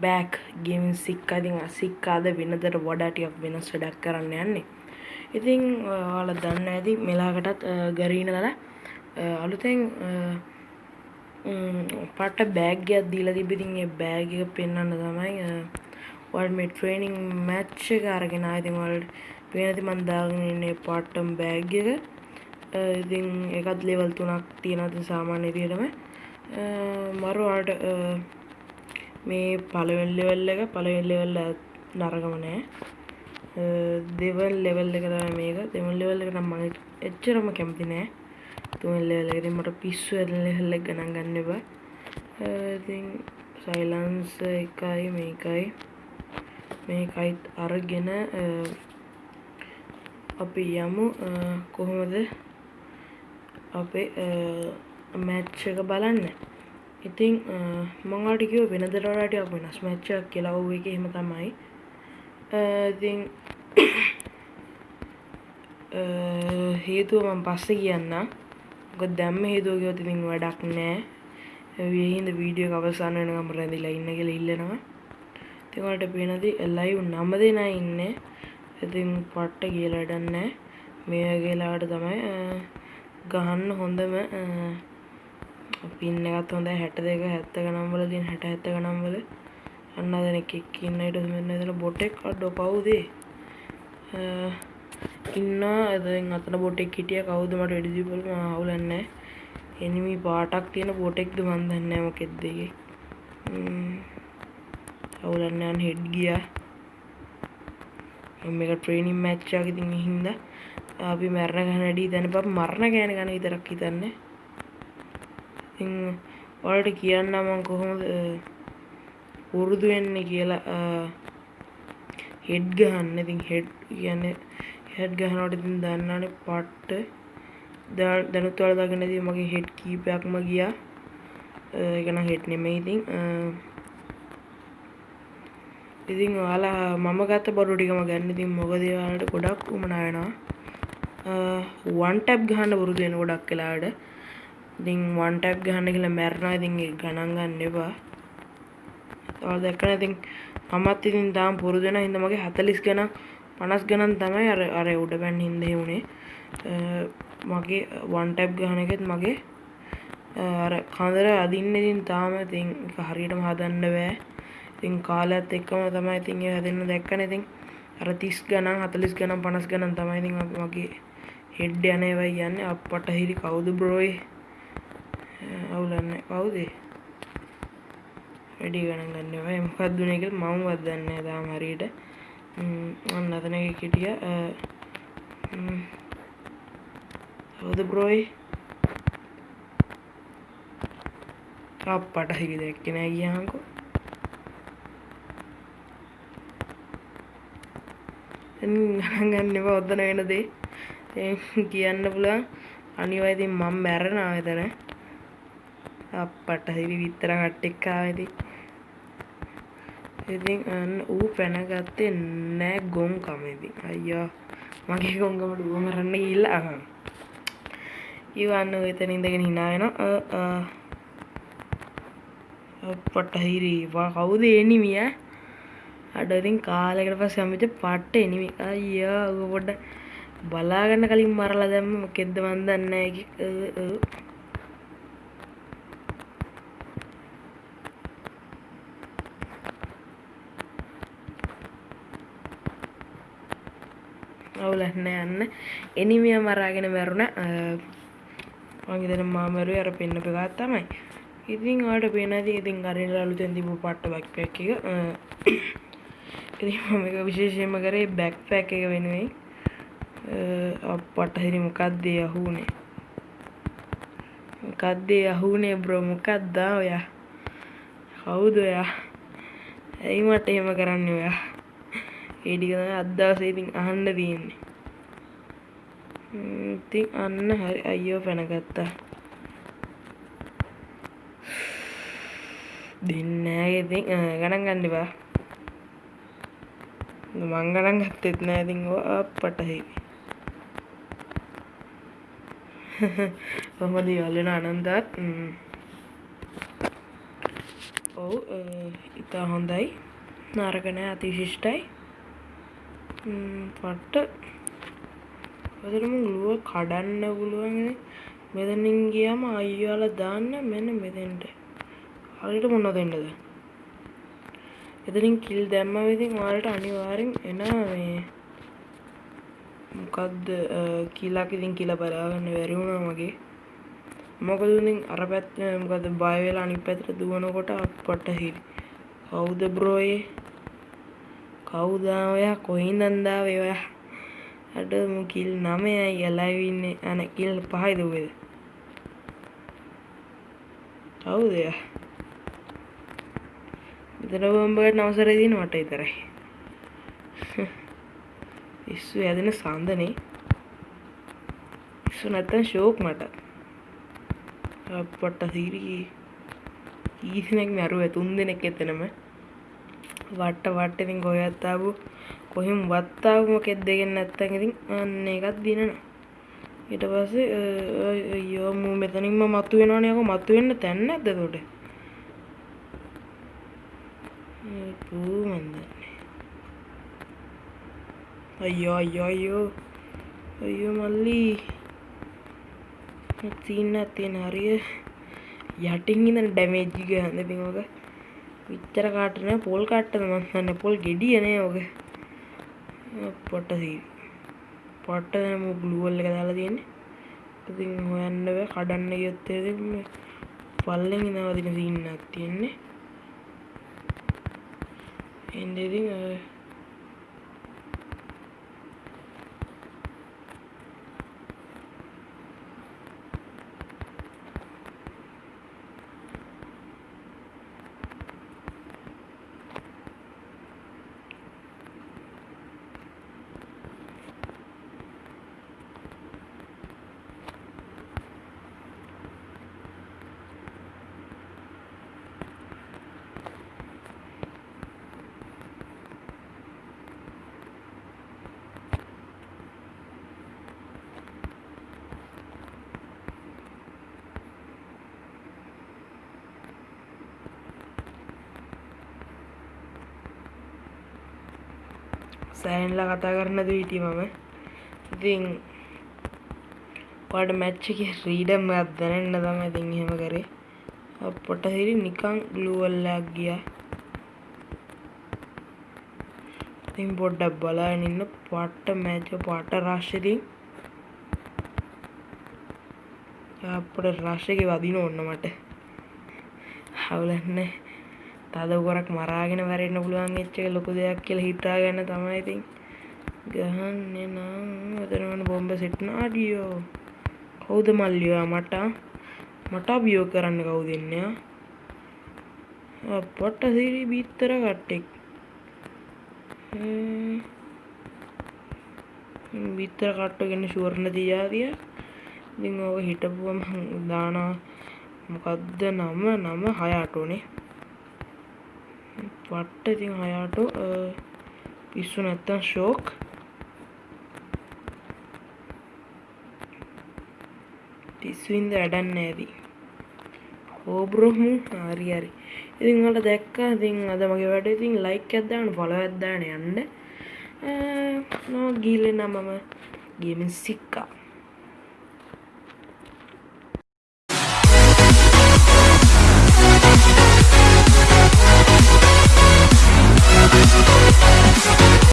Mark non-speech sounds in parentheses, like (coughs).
Back gaming sick අතින් අසික්කාද වෙනදට වඩා ටියක් වෙනස් වැඩක් කරන්න යන්නේ ඉතින් ඔයාල දන්න ඇති මෙලාකටත් ගරීන දලා අලුතෙන් පට බෑග්ගයක් දීලා තිබිතින් ඒ බෑග පෙන්න්න තමයි වල් මේ ට්‍රේනිං මැච්ච කාරගෙන අයිතින් වලට පේනති මන්දාගන්නේ පාට්ටම් බෑග් එක ඉතින් එකත් ලෙවල් තුනක් තියෙනති සාමාන්‍ය තියටම මරුවාට මේ පළවෙල් ලෙවල් එක පළවෙල් ලෙවල්ල නරගම නෑ. දෙවල් ලෙවල් එක තමයි මේක. දෙවල් ලෙවල් එක නම් මම එච්චරම කැමති නෑ. තුන් ලෙවල් එකකින් මට පිස්සු ඇදලා ලෙවල් එක ගණන් ගන්න එපා. ඉතින් සයිලන්ස් එකයි මේකයි. මේකයිත් අරගෙන අපි යමු. කොහොමද? අපේ මැච්ච එක බලන්න. ඉතින් uh, මංගට කිව වෙනදරටයක් වෙනස්. මැච්චක් කියලා ඔව එක එහෙම තමයි. Uh, ඉතින් (coughs) uh, හේතුව මම පස්සේ කියන්න ගොත් දැම්ම හේතුව ගොත් ඉතින් වැඩක් නෑ. වියහින්ද වීඩියෝ අවසාන වෙනකම් රැඳිලා ඉන්න කියලා ඉල්ලනවා. ඉතින් ඔයාලට පේනදී ලයිව් නම දෙනා ඉන්නේ. ඉතින් පට්ට කියලා වැඩක් නෑ. මේ වගේලාට තමයි ගහන්න හොඳම පින්න එකත් හොඳ හැට දෙක හැත්ත ගනම්වල දින් හැට ඇත්ත ගනම්වල අන්න දෙනෙක් ඉන්න ඉට මෙන්න එතන බොටෙක් අඩ්ඩෝ පවුදේ. ඉන්න එතින් අතන බොටෙක් හිටිය. කවුද මට වැඩිදිපල අවුලන්න එනිමි පාටක් තියෙන බොටෙක්ද මන්දන්න මොකෙක්දගේ අවුලන්නයන් හෙඩ් ගිය. මේක ට්‍රේනිම් මැච්චාක ඉතින් හින්ද. අපි මැරණ ගනඩී දැන ප මරණ ගෑන ගන විතරක් හිතන්නේ. ඉතින් ඔයාලට කියන්න මම කොහොමද පුරුදු වෙන්නේ කියලා හෙඩ් ගහන්න. ඉතින් හෙඩ් කියන්නේ හෙඩ් ගහනකොට ඉතින් දන්නවනේ පට්ට. දැනුත් ඔයාලා දකින්න ඉතින් මගේ හෙඩ් කීපයක්ම ගියා. ඒක නම් හෙඩ් නෙමෙයි ඉතින් ඉතින් ඔයාලා මම ගත්ත බොරු ටිකම ගන්න. ඉතින් මොකද ඔයාලට ගොඩක් උමනා වෙනවා. වන් ටැප් ගහන්න පුරුදු වෙන ගොඩක් වෙලාවට. ඉතින් වන් ටැප් ගහන්න කියලා මැරෙනවා ඉතින් ඒක ගණන් ගන්න එපා. තව දැක්කම ඉතින් මමත් ඉතින් තාම පුරුදු වෙන හින්දා මගේ 40 ගණන් 50 ගණන් තමයි අර අර උඩ පැන්න හින්දා වුනේ. මගේ වන් ටැප් ගහන එකෙත් මගේ අර කඳර අදින්න ඉතින් තාම ඉතින් ඒක හරියටම හදන්න බෑ. ඉතින් කාලයත් එක්කම තමයි ඉතින් ඒ හැදෙන්න දැක්කනේ ඉතින් අර 30 ගණන් 40 ගණන් 50 ගණන් තමයි ඉතින් මගේ හෙඩ් යන ඒවා යන්නේ අප්පට හිරි කවුද බ්‍රෝයි අවුලන්න කවුදේ? වැඩි ගණන් ගන්නවා මොකක්ද වුනේ කියලා මම වත් දන්නේ නැහැ තාම හරියට. අන්න අතන එක හිටිය. කවුද බ්‍රෝයි අප්පට හිරි දැක්කේ නෑ ගියාන්කෝ ගණන් ගන්න එපා ඔතන වෙන දේ. කියන්න පුළුවන්. අනිවා ඉතින් මම මැරෙනවා එතන. අප්පට හිරි විතර කට්ටෙක්කාවැති ඉතින් අන්න ඌ පැනගත්තේ නෑ ගොන් කමෙදි අයියා මගේ ගොංගමට ඌමරන්න ගිල්ලා ඉවන්න එතන ඉඳගෙන හිනාවෙන අපට හිරීවා කවුද එනිමිය අඩතින් කාලෙකට පස් සමිත පට්ට එනිමි අයියා පොඩ බලාගන්න කලින් මරලා දැම්ම. කෙද්ද වන්දන්න අවුලක් නෑ යන්න එනිමිය මරාගෙන මැරුණ. මං හිතන මාමරුවේ අර පෙන්නපු එකක් තමයි. ඉතින් ඔයාලට පේනදී ඉතින් අරින් අලුතෙන් තිබු පට්ට බැක්පැක් එක. ඉතින් මම ඒක විශේෂයෙන්ම කරේ බැක්පැක් එක වෙනුවෙන්. අප්පට හිරි මොකක්ද යහුනේ මොකක්ද යහුනේ බ්‍රෝ මොකක්ද ඔයා? කවුද ඔයා? ඇයි මට එහෙම කරන්නේ ඔයා? ඒ ටික තමයි අද දවසේ ඉතින් අහන්න තියෙන්නේ. ඉතින් අන්න හරි අයියෝ පැනගත්තා. දෙන්නේ නැහැ ඉතින් ගණන් ගන්න එපා. මං ගණන් ගත්තෙත් නෑ ඉතින් ඔය අප්පට හේ. කොහමද යල්ලන අනන්තත් ඔව් ඉතා හොඳයි නරකනෑ අතිශිෂ්ටයි පට්ට. පදරම ගලුව කඩන්න පුළුවන්ගෙන මෙදනින් ගියම අයියාල දාන්න මෙන්න මෙතෙන්ට. හරිට මොන්න දෙන්නද එතනින් කිල් දැම්ම විතින් වාලට අනිවාරෙන් එන මේ. මොකක්ද කියලාක් ඉතින් කියල බලාගන්න වැැරුණා මගේ. මොකදඉතින් අර පැත් මොකද බයවෙලා අනි පැතර දුවනකොට පට්ට හිරි කවුද බ්‍රෝයේ කවුදා ඔයා කොහි නන්දා ඔයා? අඩ කිල් නමයයි එලයිවින්නේ අන කිල් පහයි දුවේද? කවුදය මෙතන බම්බට නවසර දින වට විතරයි. (laughs) ඉස්සු ඇදෙන සන්දනේ. ඉස්සු නැත්තන් ශෝක් මට. පොට්ට සීරී ඊසිනෙක් මැරුව තුන් දෙනෙක් එතනම. වට්ට වට්ටතින් ගොයත්තාව කොහෙම වත්තාවම කෙත් දෙගෙන් නැත්තන් ඉතින් අන්න එකත් දිනන ඊට පස්සේ යෝමු මෙතනින්ම මත්තු වෙනවානයක මත්තු වෙන්න තැන්න ඇද තොට පූමන්දන්නේ අයියෝ අයියෝ අයියෝ. අයියෝ මල්ලී. සීන්න තියෙන හරිය යටින් ඉඳන් ඩැමේජ් ගහන්න ඉතින් ඔක විතර කාටන පොල් කට්ටද මස්සන්න පොල් ගෙඩියනේ ඔක පොට්ට සී පොට්ට දැම ගලුවල්ල එක දාලා තියෙන්නේ. ඉතින් හොයන්න බෑ කඩන්න ගියොත්තේ පල්ලෙන් ඉනවදින සීන්නක් තියෙන්නේ. එන්ඩ සෑන්ලා කතා කරන්නද හිටිය මම. ඉතින් පාට මැච්චක රීඩම් දැනන්න තම ඉතින් එහෙම කරේ. පොට හිරි නිකං ගලුවල්ලක් ගිය. ඉතින් පොඩ්ඩක් බලාගෙන ඉන්න පට්ට මැච් පාට රශ්‍යතින් අපට රශ්‍යක වදින ඔන්න මට. හවුලන්නේ. තද කොරක් මරාගෙන වැරෙන්න පුළුවන් එච්චක ලොකු දෙයක් කියලා හිතාගන්න තමයි ඉතින්. ගහන්නේ නම් එතනවන බොම්බ සෙට්න අඩියෝ. කවුද මල්ලියා මට? මට අභියෝ කරන්න කවු දෙන්නයා පොට්ට සිරි බිත්තර කට්ටෙක්. බිත්තර කට්ටගෙන ශුවරණ තියාදිය ඉතින් ඕක හිටපුවම දානා මොකක්ද නම? නම හයාටෝනේ පට්ට ඉතින් හයාට පිස්සු නැත්තම් ෂෝක්. තිස්වින්ද වැඩන්න ඇති. හෝබ්‍රොහමු හරි හරි. ඉතින් වලට දැක්කා ඉතින් අද මගේ වැඩ ඉතින් ලයික් ඇද්දාන පොල ඇද්දාන යන්න. නෝ ගීලෙන මම ගේමින් සික්කා.